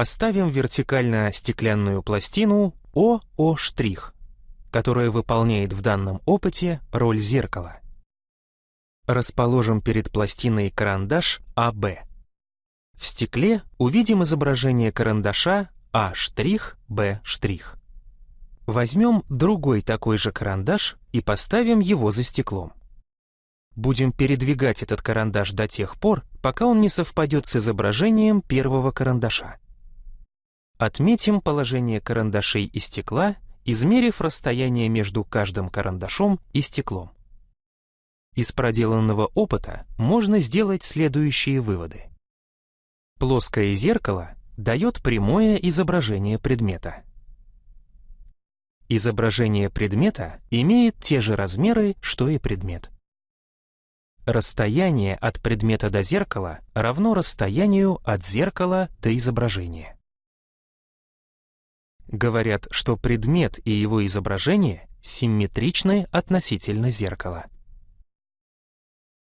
Поставим вертикально стеклянную пластину ОО', которая выполняет в данном опыте роль зеркала. Расположим перед пластиной карандаш АБ. В стекле увидим изображение карандаша А', Б'. Возьмем другой такой же карандаш и поставим его за стеклом. Будем передвигать этот карандаш до тех пор, пока он не совпадет с изображением первого карандаша. Отметим положение карандашей и стекла, измерив расстояние между каждым карандашом и стеклом. Из проделанного опыта можно сделать следующие выводы. Плоское зеркало дает прямое изображение предмета. Изображение предмета имеет те же размеры, что и предмет. Расстояние от предмета до зеркала равно расстоянию от зеркала до изображения. Говорят, что предмет и его изображение симметричны относительно зеркала.